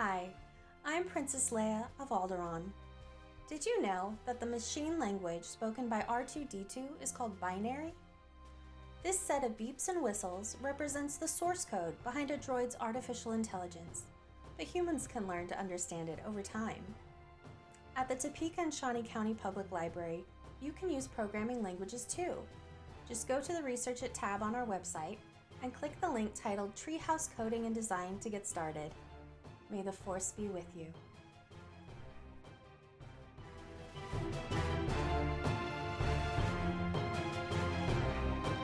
Hi, I'm Princess Leia of Alderaan. Did you know that the machine language spoken by R2-D2 is called binary? This set of beeps and whistles represents the source code behind a droid's artificial intelligence, but humans can learn to understand it over time. At the Topeka and Shawnee County Public Library, you can use programming languages too. Just go to the Research It tab on our website and click the link titled Treehouse Coding and Design to get started. May the Force be with you.